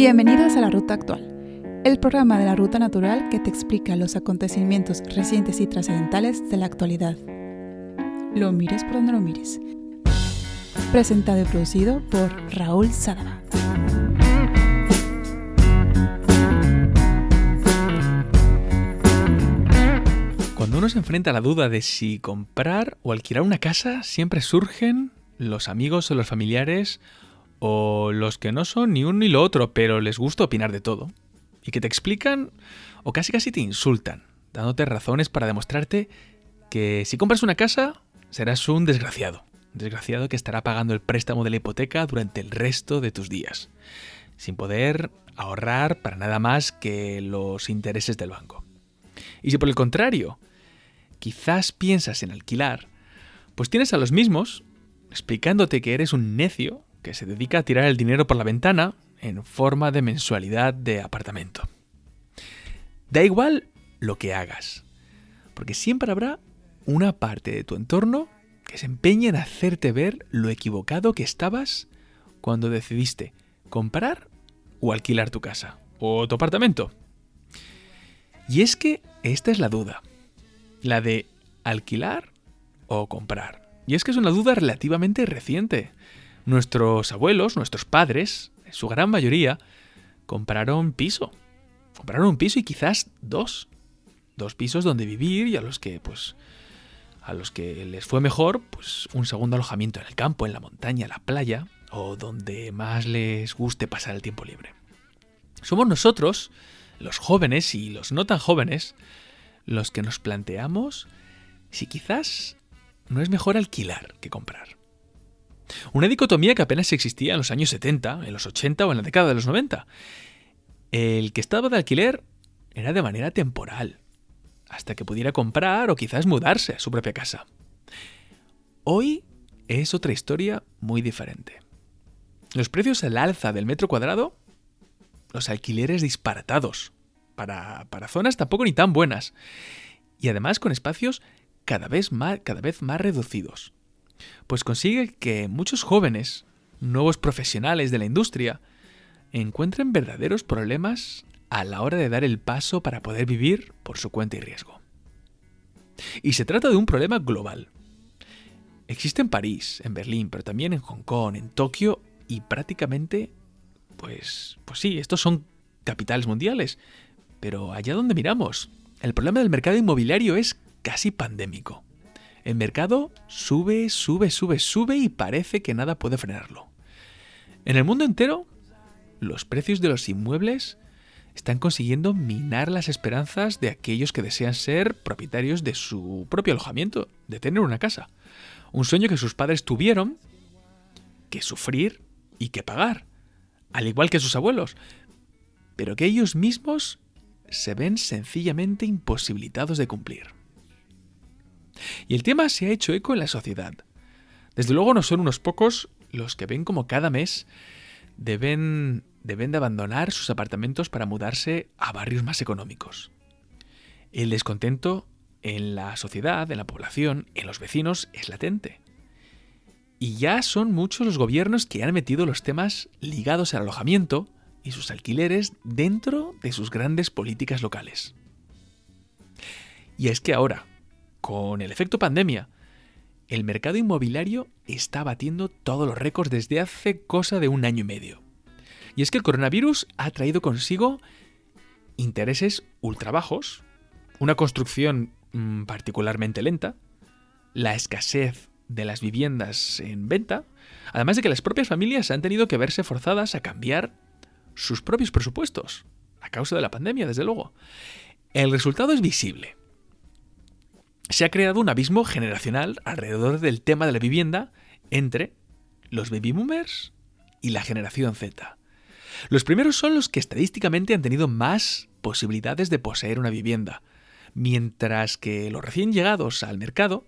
Bienvenidos a La Ruta Actual, el programa de la Ruta Natural que te explica los acontecimientos recientes y trascendentales de la actualidad. Lo mires por donde lo mires. Presentado y producido por Raúl Sadaba. Cuando uno se enfrenta a la duda de si comprar o alquilar una casa, siempre surgen los amigos o los familiares o los que no son ni uno ni lo otro, pero les gusta opinar de todo, y que te explican o casi casi te insultan, dándote razones para demostrarte que si compras una casa serás un desgraciado, desgraciado que estará pagando el préstamo de la hipoteca durante el resto de tus días, sin poder ahorrar para nada más que los intereses del banco. Y si por el contrario, quizás piensas en alquilar, pues tienes a los mismos explicándote que eres un necio que se dedica a tirar el dinero por la ventana en forma de mensualidad de apartamento. Da igual lo que hagas, porque siempre habrá una parte de tu entorno que se empeña en hacerte ver lo equivocado que estabas cuando decidiste comprar o alquilar tu casa o tu apartamento. Y es que esta es la duda, la de alquilar o comprar. Y es que es una duda relativamente reciente. Nuestros abuelos, nuestros padres, en su gran mayoría, compraron piso. Compraron un piso y quizás dos. Dos pisos donde vivir y a los que, pues, a los que les fue mejor, pues un segundo alojamiento en el campo, en la montaña, la playa, o donde más les guste pasar el tiempo libre. Somos nosotros, los jóvenes y los no tan jóvenes, los que nos planteamos si quizás no es mejor alquilar que comprar. Una dicotomía que apenas existía en los años 70, en los 80 o en la década de los 90. El que estaba de alquiler era de manera temporal, hasta que pudiera comprar o quizás mudarse a su propia casa. Hoy es otra historia muy diferente. Los precios al alza del metro cuadrado, los alquileres disparatados, para, para zonas tampoco ni tan buenas, y además con espacios cada vez más, cada vez más reducidos pues consigue que muchos jóvenes, nuevos profesionales de la industria, encuentren verdaderos problemas a la hora de dar el paso para poder vivir por su cuenta y riesgo. Y se trata de un problema global. Existe en París, en Berlín, pero también en Hong Kong, en Tokio y prácticamente, pues, pues sí, estos son capitales mundiales. Pero allá donde miramos, el problema del mercado inmobiliario es casi pandémico. El mercado sube, sube, sube, sube y parece que nada puede frenarlo. En el mundo entero, los precios de los inmuebles están consiguiendo minar las esperanzas de aquellos que desean ser propietarios de su propio alojamiento, de tener una casa. Un sueño que sus padres tuvieron que sufrir y que pagar, al igual que sus abuelos, pero que ellos mismos se ven sencillamente imposibilitados de cumplir. Y el tema se ha hecho eco en la sociedad. Desde luego no son unos pocos los que ven como cada mes deben, deben de abandonar sus apartamentos para mudarse a barrios más económicos. El descontento en la sociedad, en la población, en los vecinos es latente. Y ya son muchos los gobiernos que han metido los temas ligados al alojamiento y sus alquileres dentro de sus grandes políticas locales. Y es que ahora, con el efecto pandemia, el mercado inmobiliario está batiendo todos los récords desde hace cosa de un año y medio. Y es que el coronavirus ha traído consigo intereses ultra bajos, una construcción mm, particularmente lenta, la escasez de las viviendas en venta, además de que las propias familias han tenido que verse forzadas a cambiar sus propios presupuestos, a causa de la pandemia, desde luego. El resultado es visible se ha creado un abismo generacional alrededor del tema de la vivienda entre los baby boomers y la generación Z. Los primeros son los que estadísticamente han tenido más posibilidades de poseer una vivienda, mientras que los recién llegados al mercado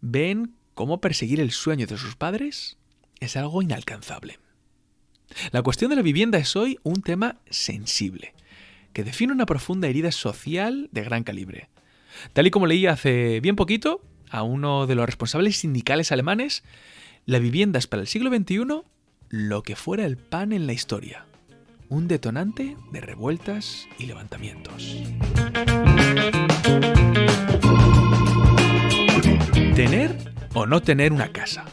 ven cómo perseguir el sueño de sus padres es algo inalcanzable. La cuestión de la vivienda es hoy un tema sensible, que define una profunda herida social de gran calibre. Tal y como leí hace bien poquito a uno de los responsables sindicales alemanes, la vivienda es para el siglo XXI lo que fuera el pan en la historia. un detonante de revueltas y levantamientos. Tener o no tener una casa.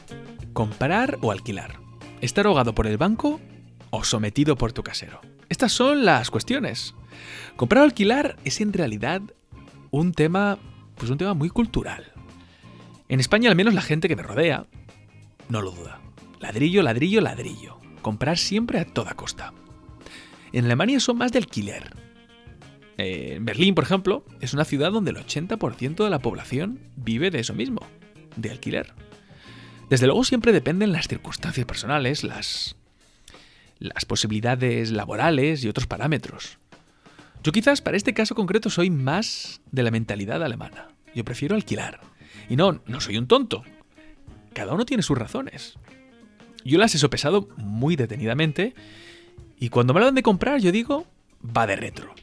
Comprar o alquilar. Estar ahogado por el banco o sometido por tu casero. Estas son las cuestiones. Comprar o alquilar es en realidad un tema, pues un tema muy cultural. En España al menos la gente que me rodea no lo duda. Ladrillo, ladrillo, ladrillo. Comprar siempre a toda costa. En Alemania son más de alquiler. En Berlín, por ejemplo, es una ciudad donde el 80% de la población vive de eso mismo, de alquiler. Desde luego siempre dependen las circunstancias personales, las, las posibilidades laborales y otros parámetros. Yo quizás para este caso concreto soy más de la mentalidad alemana. Yo prefiero alquilar. Y no, no soy un tonto. Cada uno tiene sus razones. Yo las he sopesado muy detenidamente y cuando me hablan de comprar yo digo, va de retro.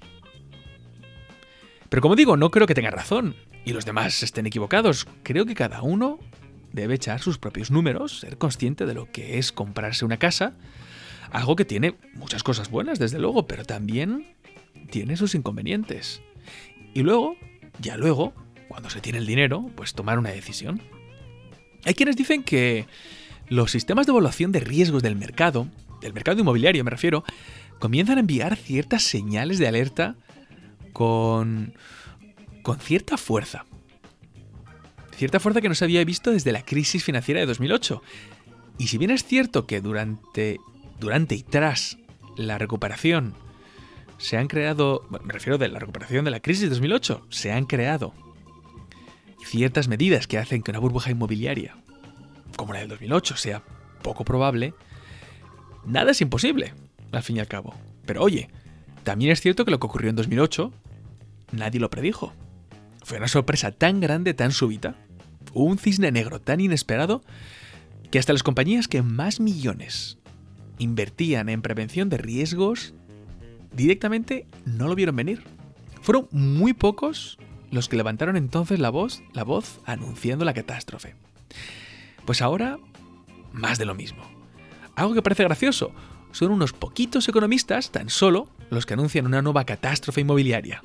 Pero como digo, no creo que tenga razón y los demás estén equivocados. Creo que cada uno debe echar sus propios números, ser consciente de lo que es comprarse una casa, algo que tiene muchas cosas buenas, desde luego, pero también tiene sus inconvenientes. Y luego, ya luego, cuando se tiene el dinero, pues tomar una decisión. Hay quienes dicen que los sistemas de evaluación de riesgos del mercado, del mercado inmobiliario me refiero, comienzan a enviar ciertas señales de alerta con, con cierta fuerza. Cierta fuerza que no se había visto desde la crisis financiera de 2008. Y si bien es cierto que durante, durante y tras la recuperación se han creado, me refiero de la recuperación de la crisis de 2008, se han creado ciertas medidas que hacen que una burbuja inmobiliaria, como la del 2008, sea poco probable, nada es imposible, al fin y al cabo. Pero oye, también es cierto que lo que ocurrió en 2008 nadie lo predijo. Fue una sorpresa tan grande, tan súbita, un cisne negro tan inesperado, que hasta las compañías que más millones invertían en prevención de riesgos directamente no lo vieron venir. Fueron muy pocos los que levantaron entonces la voz, la voz anunciando la catástrofe. Pues ahora, más de lo mismo. Algo que parece gracioso, son unos poquitos economistas, tan solo, los que anuncian una nueva catástrofe inmobiliaria.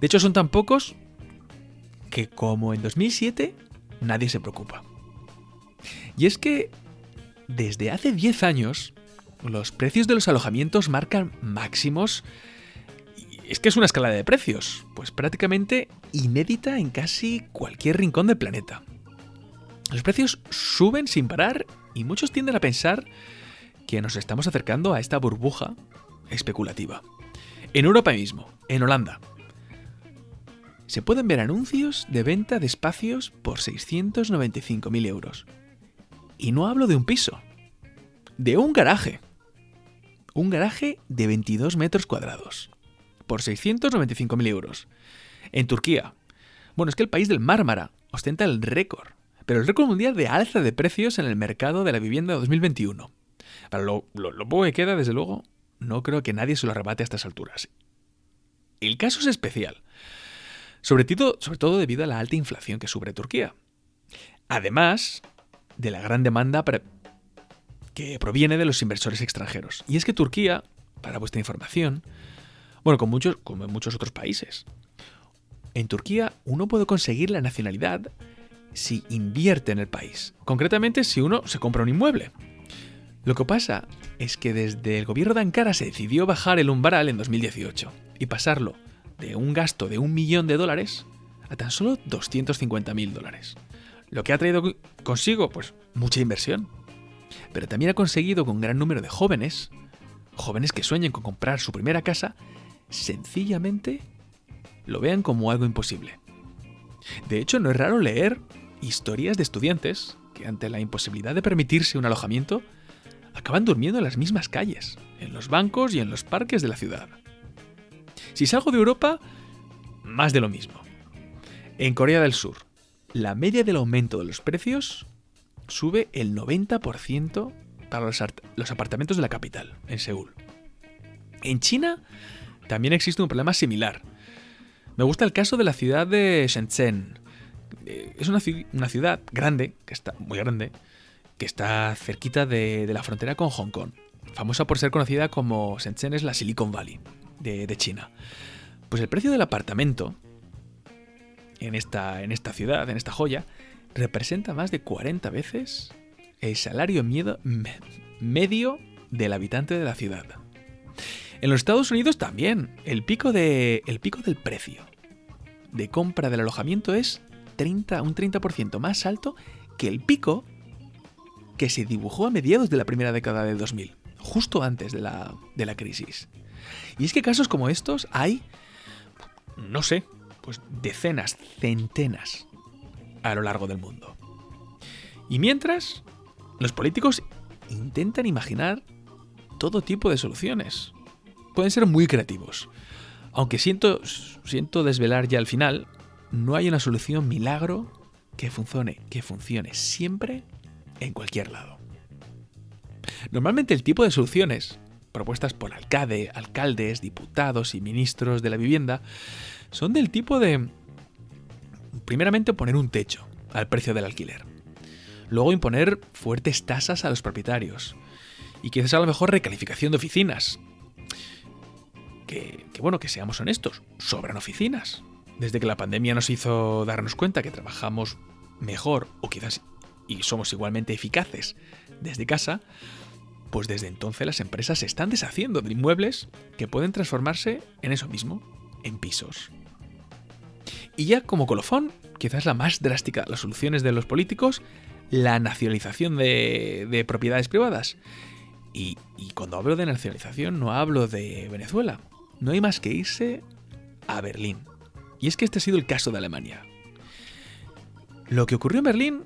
De hecho, son tan pocos que como en 2007 nadie se preocupa. Y es que desde hace 10 años los precios de los alojamientos marcan máximos. Es que es una escala de precios, pues prácticamente inédita en casi cualquier rincón del planeta. Los precios suben sin parar y muchos tienden a pensar que nos estamos acercando a esta burbuja especulativa. En Europa mismo, en Holanda, se pueden ver anuncios de venta de espacios por 695.000 euros. Y no hablo de un piso, de un garaje. Un garaje de 22 metros cuadrados, por 695.000 euros. En Turquía. Bueno, es que el país del Mármara ostenta el récord, pero el récord mundial de alza de precios en el mercado de la vivienda de 2021. Para lo, poco que queda, desde luego, no creo que nadie se lo arrebate a estas alturas. El caso es especial, sobre todo, sobre todo debido a la alta inflación que sufre Turquía. Además de la gran demanda que proviene de los inversores extranjeros. Y es que Turquía, para vuestra información, bueno, con muchos, como en muchos otros países, en Turquía uno puede conseguir la nacionalidad si invierte en el país. Concretamente si uno se compra un inmueble. Lo que pasa es que desde el gobierno de Ankara se decidió bajar el umbral en 2018 y pasarlo de un gasto de un millón de dólares a tan solo 250.000 dólares. Lo que ha traído consigo, pues, mucha inversión. Pero también ha conseguido que un gran número de jóvenes, jóvenes que sueñen con comprar su primera casa, sencillamente lo vean como algo imposible. De hecho, no es raro leer historias de estudiantes que ante la imposibilidad de permitirse un alojamiento, acaban durmiendo en las mismas calles, en los bancos y en los parques de la ciudad. Si salgo de Europa, más de lo mismo. En Corea del Sur, la media del aumento de los precios sube el 90% para los, apartamentos de la capital, en Seúl. En China también existe un problema similar. Me gusta el caso de la ciudad de Shenzhen. Eh, es una, ciudad grande, que está muy grande, que está cerquita de, la frontera con Hong Kong. famosa por ser conocida como Shenzhen es la Silicon Valley de, China. Pues el precio del apartamento en esta ciudad, en esta joya, representa más de 40 veces el salario miedo, medio del habitante de la ciudad. En los Estados Unidos también, el pico, de, el pico del precio de compra del alojamiento es 30, un 30% más alto que el pico que se dibujó a mediados de la primera década de 2000, justo antes de la, de la crisis. Y es que casos como estos hay, no sé, pues decenas, centenas a lo largo del mundo. Y mientras, los políticos intentan imaginar todo tipo de soluciones. Pueden ser muy creativos. Aunque siento, siento desvelar ya al final, no hay una solución milagro que funcione, que funcione siempre en cualquier lado. Normalmente el tipo de soluciones propuestas por alcalde, alcaldes, diputados y ministros de la vivienda son del tipo de, primeramente, poner un techo al precio del alquiler. Luego imponer fuertes tasas a los propietarios. Y quizás a lo mejor recalificación de oficinas. Que, bueno, que seamos honestos, sobran oficinas. Desde que la pandemia nos hizo darnos cuenta que trabajamos mejor o quizás y somos igualmente eficaces desde casa, pues desde entonces las empresas se están deshaciendo de inmuebles que pueden transformarse en eso mismo, en pisos. Y ya como colofón, quizás la más drástica de las soluciones de los políticos, la nacionalización de, propiedades privadas. Y, y cuando hablo de nacionalización no hablo de Venezuela. No hay más que irse a Berlín. Y es que este ha sido el caso de Alemania. Lo que ocurrió en Berlín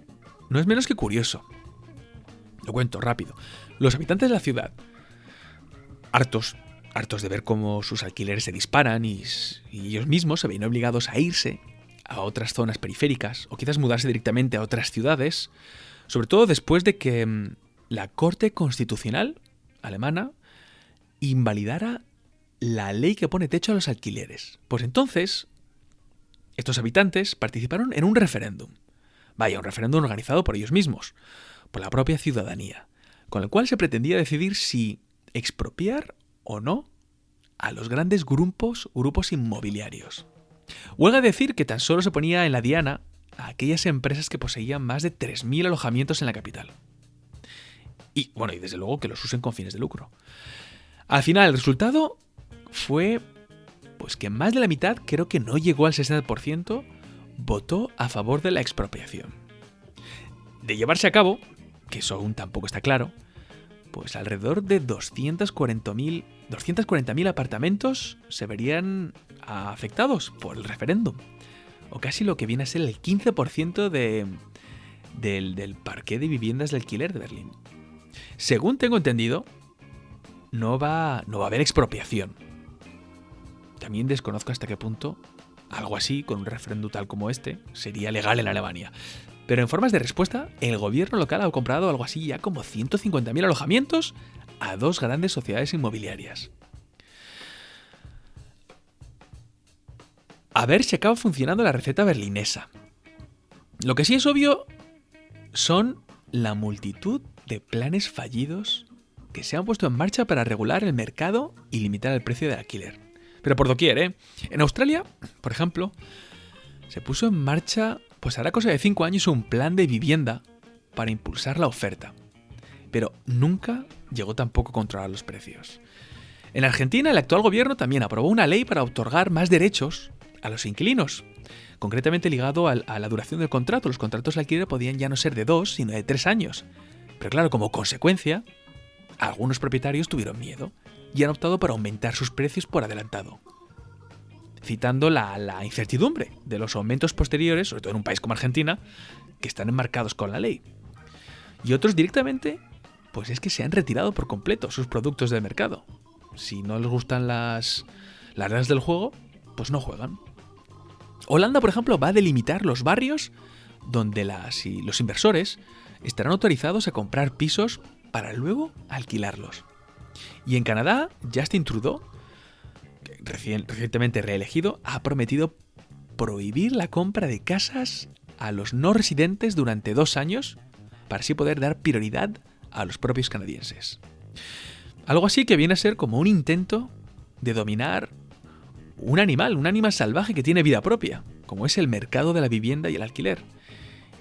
no es menos que curioso. Lo cuento rápido. Los habitantes de la ciudad, hartos hartos de ver cómo sus alquileres se disparan y, ellos mismos se ven obligados a irse a otras zonas periféricas o quizás mudarse directamente a otras ciudades, sobre todo después de que mm, la Corte Constitucional alemana invalidara la ley que pone techo a los alquileres. Pues entonces, estos habitantes participaron en un referéndum. Vaya, un referéndum organizado por ellos mismos, por la propia ciudadanía, con el cual se pretendía decidir si expropiar o no a los grandes grupos, grupos inmobiliarios. Huelga decir que tan solo se ponía en la diana a aquellas empresas que poseían más de 3.000 alojamientos en la capital. Y bueno, y desde luego que los usen con fines de lucro. Al final, el resultado fue pues que más de la mitad, creo que no llegó al 60%, votó a favor de la expropiación. De llevarse a cabo, que eso aún tampoco está claro, pues alrededor de 240.000 240.000 apartamentos se verían afectados por el referéndum. O casi lo que viene a ser el 15% de, del, del parque de viviendas de alquiler de Berlín. Según tengo entendido, no va, no va a haber expropiación. También desconozco hasta qué punto algo así, con un referéndum tal como este, sería legal en Alemania. Pero en formas de respuesta, el gobierno local ha comprado algo así ya como 150.000 alojamientos a dos grandes sociedades inmobiliarias. A ver si acaba funcionando la receta berlinesa. Lo que sí es obvio son la multitud de planes fallidos que se han puesto en marcha para regular el mercado y limitar el precio del alquiler. Pero por doquier, ¿eh? En Australia, por ejemplo, se puso en marcha, pues hará cosa de 5 años, un plan de vivienda para impulsar la oferta. Pero nunca llegó tampoco a controlar los precios. En Argentina, el actual gobierno también aprobó una ley para otorgar más derechos a los inquilinos, concretamente ligado a la duración del contrato. Los contratos de alquiler podían ya no ser de dos, sino de tres años. Pero claro, como consecuencia, algunos propietarios tuvieron miedo y han optado por aumentar sus precios por adelantado citando la, incertidumbre de los aumentos posteriores, sobre todo en un país como Argentina, que están enmarcados con la ley. Y otros directamente, pues es que se han retirado por completo sus productos del mercado. Si no les gustan las, las reglas del juego, pues no juegan. Holanda, por ejemplo, va a delimitar los barrios donde las, los inversores estarán autorizados a comprar pisos para luego alquilarlos. Y en Canadá, Justin Trudeau recientemente reelegido, ha prometido prohibir la compra de casas a los no residentes durante dos años para así poder dar prioridad a los propios canadienses. Algo así que viene a ser como un intento de dominar un animal, un animal salvaje que tiene vida propia, como es el mercado de la vivienda y el alquiler,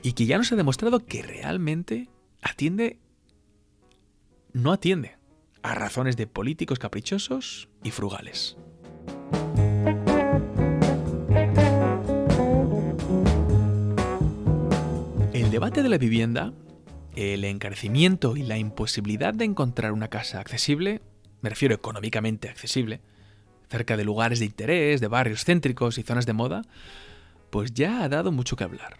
y que ya nos ha demostrado que realmente atiende, no atiende a razones de políticos caprichosos y frugales. Debate de la vivienda, el encarecimiento y la imposibilidad de encontrar una casa accesible, me refiero económicamente accesible, cerca de lugares de interés, de barrios céntricos y zonas de moda, pues ya ha dado mucho que hablar.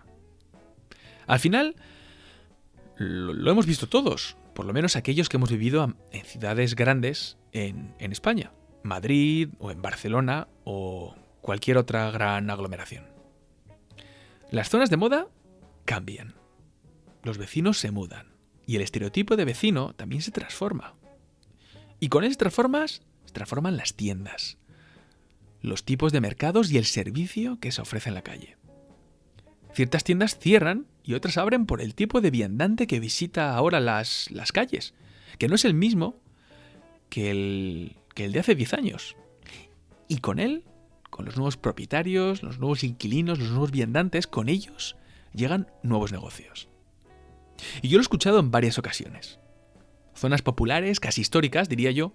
Al final, lo, hemos visto todos, por lo menos aquellos que hemos vivido en ciudades grandes en, en España, Madrid o en Barcelona o cualquier otra gran aglomeración. Las zonas de moda cambian. Los vecinos se mudan. Y el estereotipo de vecino también se transforma. Y con esas transformas se transforman las tiendas, los tipos de mercados y el servicio que se ofrece en la calle. Ciertas tiendas cierran y otras abren por el tipo de viandante que visita ahora las, las calles, que no es el mismo que el, que el de hace 10 años. Y con él, con los nuevos propietarios, los nuevos inquilinos, los nuevos viandantes, con ellos llegan nuevos negocios. Y yo lo he escuchado en varias ocasiones. Zonas populares, casi históricas, diría yo,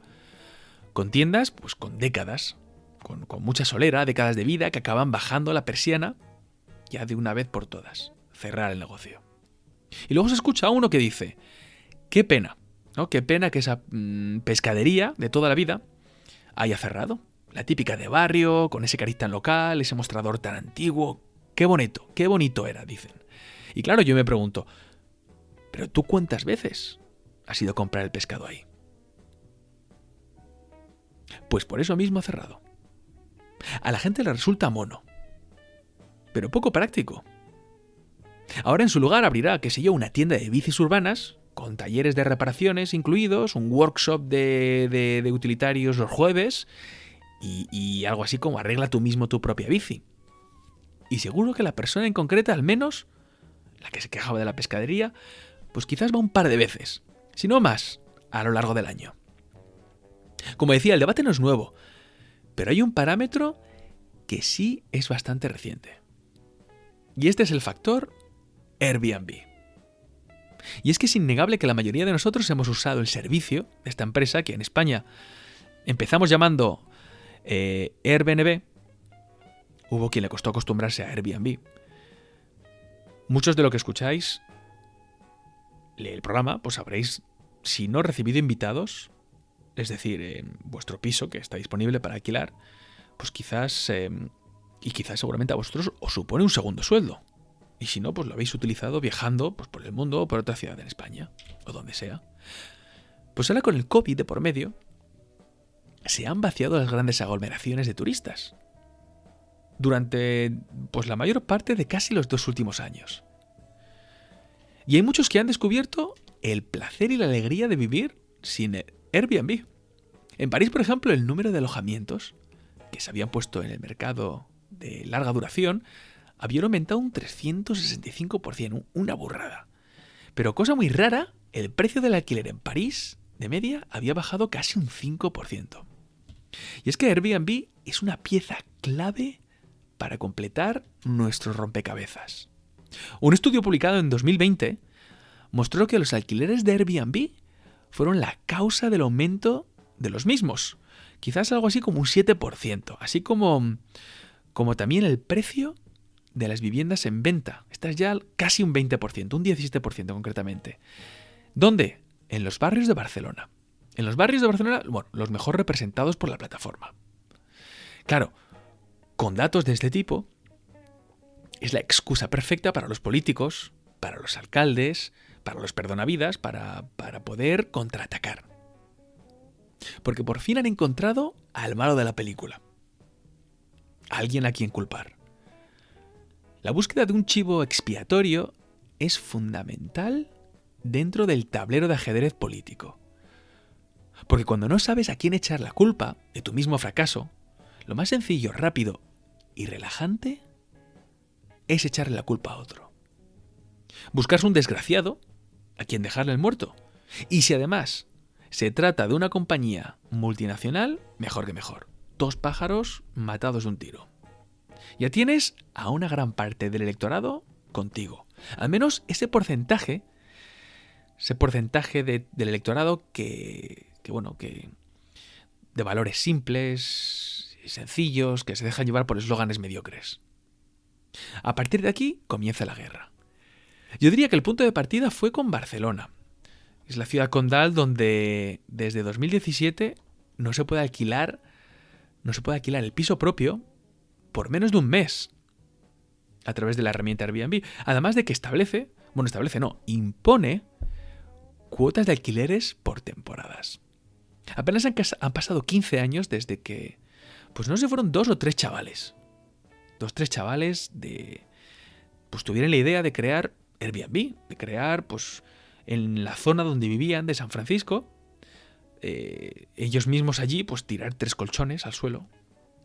con tiendas, pues con décadas, con, mucha solera, décadas de vida, que acaban bajando la persiana ya de una vez por todas, cerrar el negocio. Y luego se escucha uno que dice, qué pena, ¿no? Qué pena que esa mm, pescadería de toda la vida haya cerrado. La típica de barrio, con ese carita local, ese mostrador tan antiguo. Qué bonito, qué bonito era, dicen. Y claro, yo me pregunto, ¿pero tú cuántas veces has ido a comprar el pescado ahí? Pues por eso mismo ha cerrado. A la gente le resulta mono, pero poco práctico. Ahora en su lugar abrirá, qué sé yo, una tienda de bicis urbanas, con talleres de reparaciones incluidos, un workshop de, utilitarios los jueves y, y algo así como arregla tú mismo tu propia bici. Y seguro que la persona en concreta, al menos, la que se quejaba de la pescadería, pues quizás va un par de veces, si no más, a lo largo del año. Como decía, el debate no es nuevo, pero hay un parámetro que sí es bastante reciente. Y este es el factor Airbnb. Y es que es innegable que la mayoría de nosotros hemos usado el servicio de esta empresa que en España empezamos llamando eh, Airbnb. Hubo quien le costó acostumbrarse a Airbnb. Muchos de lo que escucháis el programa, pues habréis, si no recibido invitados, es decir, en vuestro piso que está disponible para alquilar, pues quizás, em, y quizás seguramente a vosotros os supone un segundo sueldo. Y si no, pues lo habéis utilizado viajando pues, por el mundo o por otra ciudad en España, o donde sea. Pues ahora con el COVID de por medio, se han vaciado las grandes aglomeraciones de turistas. Durante pues la mayor parte de casi los dos últimos años. Y hay muchos que han descubierto el placer y la alegría de vivir sin Airbnb. En París, por ejemplo, el número de alojamientos que se habían puesto en el mercado de larga duración habían aumentado un 365%, una burrada. Pero cosa muy rara, el precio del alquiler en París, de media, había bajado casi un 5%. Y es que Airbnb es una pieza clave para completar nuestro rompecabezas. Un estudio publicado en 2020 mostró que los alquileres de Airbnb fueron la causa del aumento de los mismos. Quizás algo así como un 7%, así como, como también el precio de las viviendas en venta. Esta es ya casi un 20%, un 17% concretamente. ¿Dónde? En los barrios de Barcelona. En los barrios de Barcelona, bueno, los mejor representados por la plataforma. Claro, con datos de este tipo, es la excusa perfecta para los políticos, para los alcaldes, para los perdonavidas, para, para poder contraatacar. Porque por fin han encontrado al malo de la película. alguien a quien culpar. La búsqueda de un chivo expiatorio es fundamental dentro del tablero de ajedrez político. Porque cuando no sabes a quién echar la culpa de tu mismo fracaso, lo más sencillo, rápido y relajante es echarle la culpa a otro. Buscarse un desgraciado a quien dejarle el muerto. Y si además Se trata de una compañía multinacional, mejor que mejor. Dos pájaros matados de un tiro. Ya tienes a una gran parte del electorado contigo. Al menos ese porcentaje, ese porcentaje del electorado que, que, bueno, que de valores simples y sencillos, que se dejan llevar por eslóganes mediocres. A partir de aquí comienza la guerra. Yo diría que el punto de partida fue con Barcelona. Es la ciudad condal donde desde 2017 no se puede alquilar no se puede alquilar el piso propio por menos de un mes a través de la herramienta Airbnb. Además de que establece, bueno, establece no, impone cuotas de alquileres por temporadas. Apenas han, han pasado 15 años desde que, pues no sé, fueron dos o tres chavales. Dos, tres chavales de, pues tuvieron la idea de crear Airbnb, de crear, pues, en la zona donde vivían de San Francisco, eh, ellos mismos allí, pues tirar tres colchones al suelo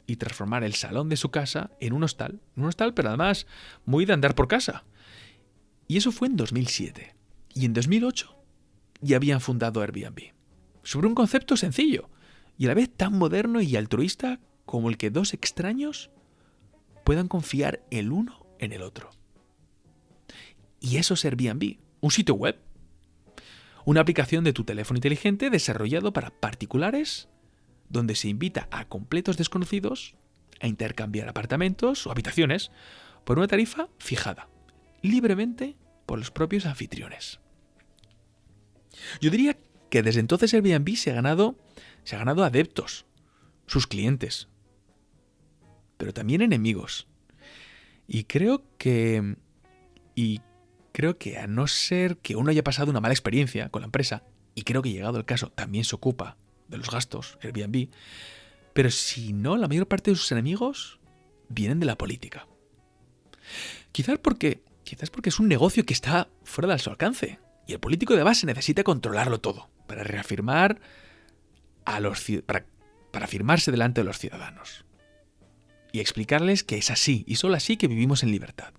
y transformar el salón de su casa en un hostal. Un hostal, pero además muy de andar por casa. Y eso fue en 2007. Y en 2008 ya habían fundado Airbnb. Sobre un concepto sencillo y a la vez tan moderno y altruista como el que dos extraños puedan confiar el uno en el otro. Y eso es Airbnb, un sitio web. Una aplicación de tu teléfono inteligente desarrollado para particulares donde se invita a completos desconocidos a intercambiar apartamentos o habitaciones por una tarifa fijada, libremente por los propios anfitriones. Yo diría que desde entonces Airbnb se ha ganado, se ha ganado adeptos, sus clientes, pero también enemigos. Y creo que y creo que a no ser que uno haya pasado una mala experiencia con la empresa, y creo que llegado el caso también se ocupa de los gastos, Airbnb, pero si no, la mayor parte de sus enemigos vienen de la política. Quizás porque, quizás porque es un negocio que está fuera de su alcance, y el político de base necesita controlarlo todo para reafirmar a los para, para afirmarse delante de los ciudadanos y explicarles que es así y solo así que vivimos en libertad.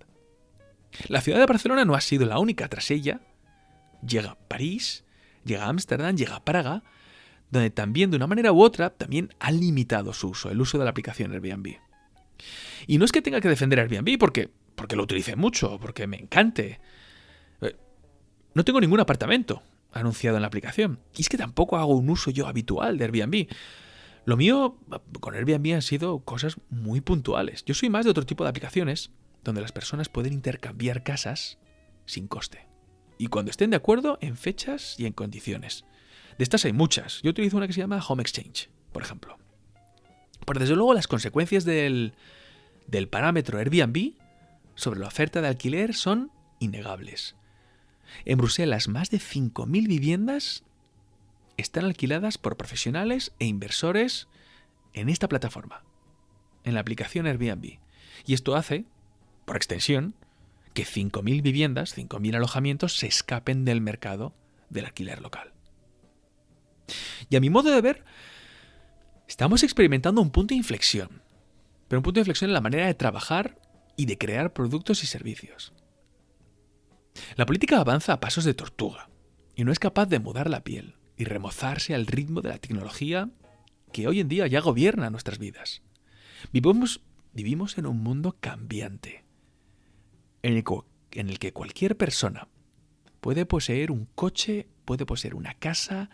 La ciudad de Barcelona no ha sido la única. Tras ella llega París, llega Ámsterdam, llega Praga, donde también de una manera u otra también ha limitado su uso, el uso de la aplicación Airbnb. Y no es que tenga que defender Airbnb porque, porque lo utilice mucho, porque me encante. Eh, no tengo ningún apartamento anunciado en la aplicación. Y es que tampoco hago un uso yo habitual de Airbnb. Lo mío con Airbnb han sido cosas muy puntuales. Yo soy más de otro tipo de aplicaciones donde las personas pueden intercambiar casas sin coste. Y cuando estén de acuerdo en fechas y en condiciones. De estas hay muchas. Yo utilizo una que se llama Home Exchange, por ejemplo. Pero desde luego las consecuencias del, del parámetro Airbnb sobre la oferta de alquiler son innegables. En Bruselas, más de 5.000 viviendas están alquiladas por profesionales e inversores en esta plataforma, en la aplicación Airbnb. Y esto hace por extensión, que 5.000 viviendas, 5.000 alojamientos se escapen del mercado del alquiler local. Y a mi modo de ver, estamos experimentando un punto de inflexión, pero un punto de inflexión en la manera de trabajar y de crear productos y servicios. La política avanza a pasos de tortuga y no es capaz de mudar la piel y remozarse al ritmo de la tecnología que hoy en día ya gobierna nuestras vidas. Vivimos, vivimos en un mundo cambiante, en el, que cualquier persona puede poseer un coche, puede poseer una casa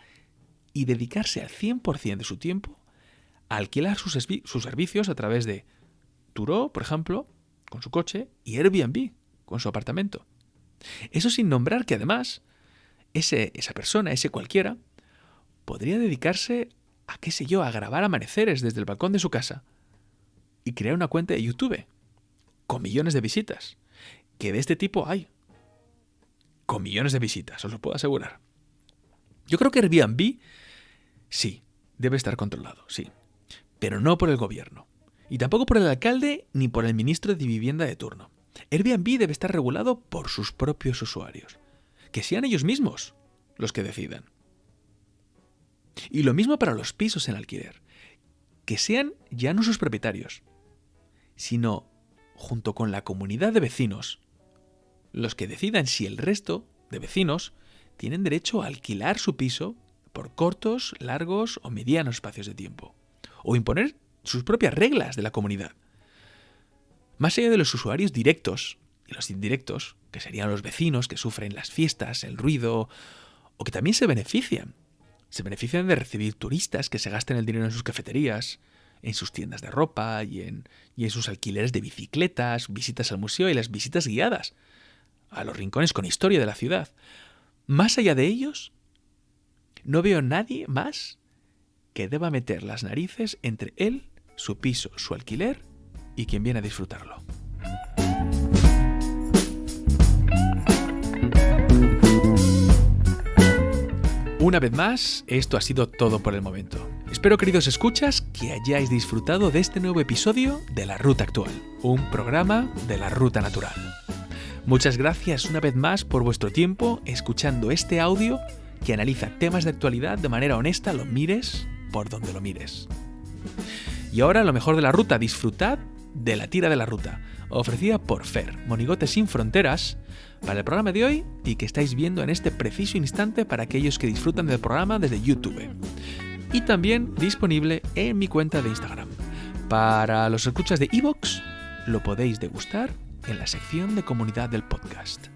y dedicarse al 100% de su tiempo a alquilar sus, servicios a través de Turo, por ejemplo, con su coche, y Airbnb, con su apartamento. Eso sin nombrar que además ese, esa persona, ese cualquiera, podría dedicarse a, qué sé yo, a grabar amaneceres desde el balcón de su casa y crear una cuenta de YouTube con millones de visitas que de este tipo hay. Con millones de visitas, os lo puedo asegurar. Yo creo que Airbnb sí, debe estar controlado, sí. Pero no por el gobierno. Y tampoco por el alcalde ni por el ministro de Vivienda de turno. Airbnb debe estar regulado por sus propios usuarios. Que sean ellos mismos los que decidan. Y lo mismo para los pisos en alquiler. Que sean ya no sus propietarios, sino junto con la comunidad de vecinos los que decidan si el resto de vecinos tienen derecho a alquilar su piso por cortos, largos o medianos espacios de tiempo. O imponer sus propias reglas de la comunidad. Más allá de los usuarios directos y los indirectos, que serían los vecinos que sufren las fiestas, el ruido, o que también se benefician. Se benefician de recibir turistas que se gasten el dinero en sus cafeterías, en sus tiendas de ropa y en, y en sus alquileres de bicicletas, visitas al museo y las visitas guiadas a los rincones con historia de la ciudad. Más allá de ellos, no veo nadie más que deba meter las narices entre él, su piso, su alquiler y quien viene a disfrutarlo. Una vez más, esto ha sido todo por el momento. Espero, queridos escuchas, que hayáis disfrutado de este nuevo episodio de La Ruta Actual, un programa de la Ruta Natural. Muchas gracias una vez más por vuestro tiempo escuchando este audio que analiza temas de actualidad de manera honesta, lo mires por donde lo mires. Y ahora lo mejor de la ruta, disfrutad de la tira de la ruta, ofrecida por Fer, Monigote sin Fronteras, para el programa de hoy y que estáis viendo en este preciso instante para aquellos que disfrutan del programa desde YouTube. Y también disponible en mi cuenta de Instagram. Para los escuchas de Evox, lo podéis degustar en la sección de comunidad del podcast.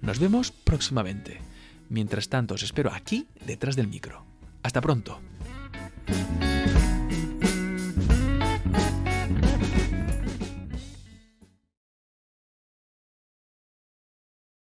Nos vemos próximamente. Mientras tanto, os espero aquí, detrás del micro. Hasta pronto.